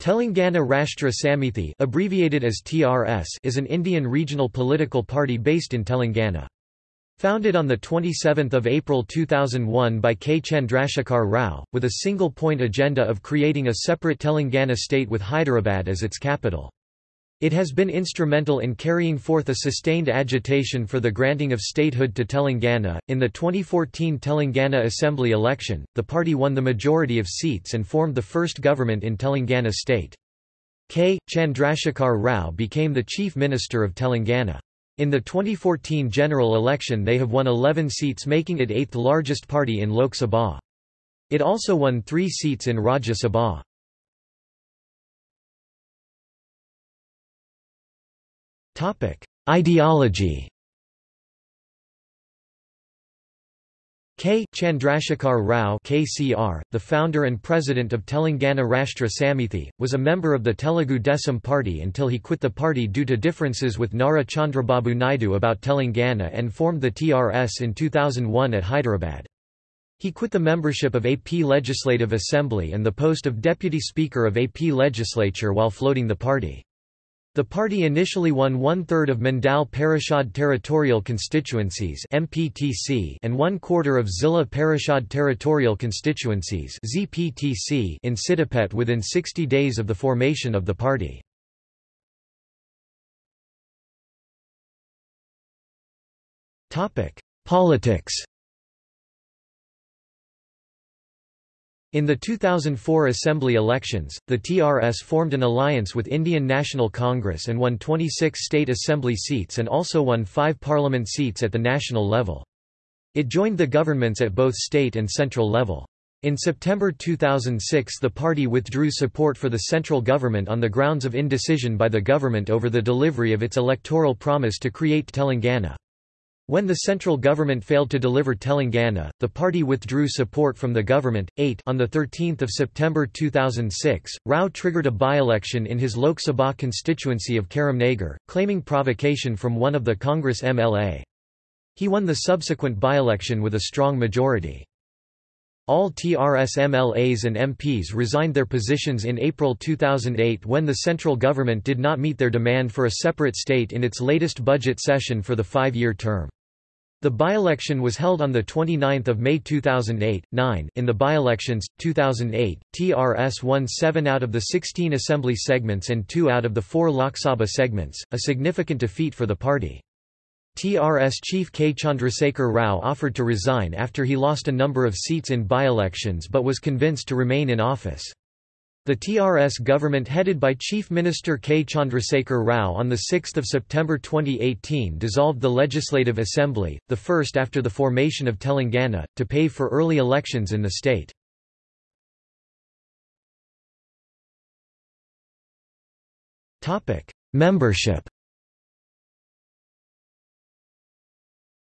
Telangana Rashtra Samithi abbreviated as TRS is an Indian regional political party based in Telangana. Founded on 27 April 2001 by K. Chandrasekhar Rao, with a single-point agenda of creating a separate Telangana state with Hyderabad as its capital. It has been instrumental in carrying forth a sustained agitation for the granting of statehood to Telangana. In the 2014 Telangana Assembly election, the party won the majority of seats and formed the first government in Telangana state. K. Chandrasekhar Rao became the chief minister of Telangana. In the 2014 general election they have won 11 seats making it eighth largest party in Lok Sabha. It also won three seats in Rajya Sabha. Ideology K. Chandrasekhar Rao KCR, the founder and president of Telangana Rashtra Samithi, was a member of the Telugu Desam party until he quit the party due to differences with Nara Chandrababu Naidu about Telangana and formed the TRS in 2001 at Hyderabad. He quit the membership of AP Legislative Assembly and the post of Deputy Speaker of AP Legislature while floating the party. The party initially won one-third of Mandal Parishad territorial constituencies MPTC and one-quarter of Zilla Parishad territorial constituencies ZPTC in Siddipet within 60 days of the formation of the party. Politics In the 2004 Assembly elections, the TRS formed an alliance with Indian National Congress and won 26 state assembly seats and also won five parliament seats at the national level. It joined the governments at both state and central level. In September 2006 the party withdrew support for the central government on the grounds of indecision by the government over the delivery of its electoral promise to create Telangana. When the central government failed to deliver Telangana, the party withdrew support from the government. 8 On 13 September 2006, Rao triggered a by-election in his Lok Sabha constituency of Karimnagar, claiming provocation from one of the Congress MLA. He won the subsequent by-election with a strong majority. All TRS MLAs and MPs resigned their positions in April 2008 when the central government did not meet their demand for a separate state in its latest budget session for the five-year term. The by-election was held on 29 May 2008. 9. In the by-elections, 2008, TRS won 7 out of the 16 assembly segments and 2 out of the 4 Lok Sabha segments, a significant defeat for the party. TRS chief K. Chandrasekhar Rao offered to resign after he lost a number of seats in by-elections but was convinced to remain in office. The TRS government headed by Chief Minister K. Chandrasekhar Rao on 6 September 2018 dissolved the Legislative Assembly, the first after the formation of Telangana, to pay for early elections in the state. Membership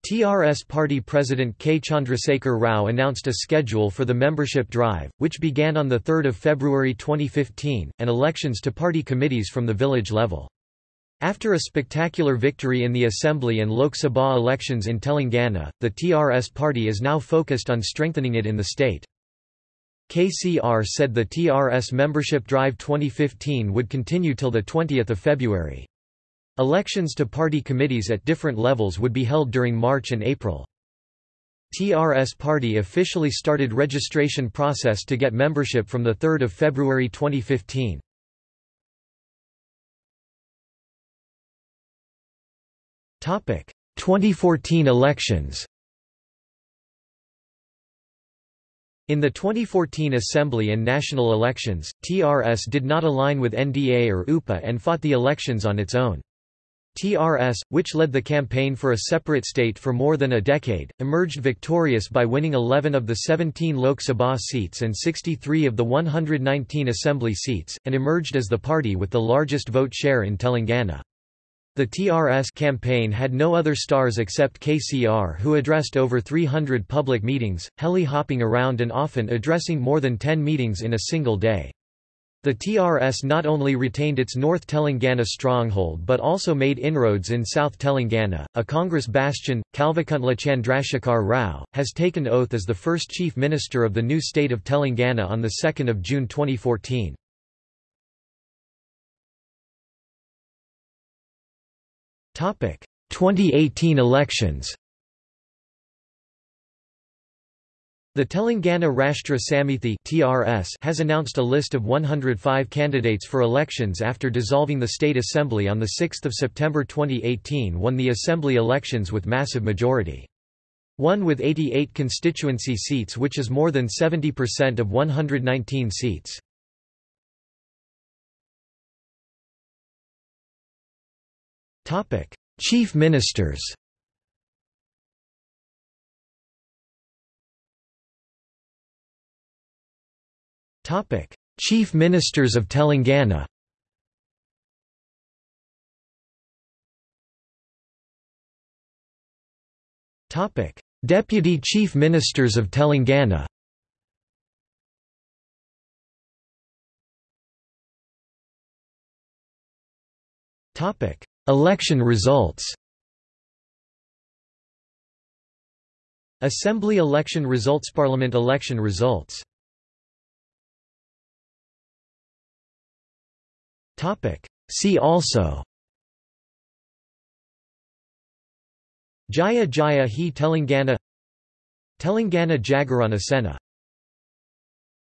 TRS party president K. Chandrasekhar Rao announced a schedule for the membership drive, which began on 3 February 2015, and elections to party committees from the village level. After a spectacular victory in the Assembly and Lok Sabha elections in Telangana, the TRS party is now focused on strengthening it in the state. KCR said the TRS membership drive 2015 would continue till 20 February. Elections to party committees at different levels would be held during March and April. TRS Party officially started registration process to get membership from 3 February 2015. Topic: 2014 elections. In the 2014 Assembly and national elections, TRS did not align with NDA or UPA and fought the elections on its own. TRS, which led the campaign for a separate state for more than a decade, emerged victorious by winning 11 of the 17 Lok Sabha seats and 63 of the 119 assembly seats, and emerged as the party with the largest vote share in Telangana. The TRS campaign had no other stars except KCR who addressed over 300 public meetings, heli-hopping around and often addressing more than 10 meetings in a single day. The TRS not only retained its North Telangana stronghold but also made inroads in South Telangana. A Congress bastion, Kalvakuntla Chandrashekhar Rao, has taken oath as the first Chief Minister of the new state of Telangana on 2 June 2014. Topic: 2018 elections. The Telangana Rashtra Samithi (TRS) has announced a list of 105 candidates for elections after dissolving the state assembly on the 6th of September 2018 won the assembly elections with massive majority. One with 88 constituency seats which is more than 70% of 119 seats. Chief Ministers Topic: Chief Ministers of Telangana. Topic: Deputy Chief Ministers of Telangana. Topic: Election results. Assembly election results Parliament election results See also. Jaya Jaya He Telangana Telangana Jagarana Sena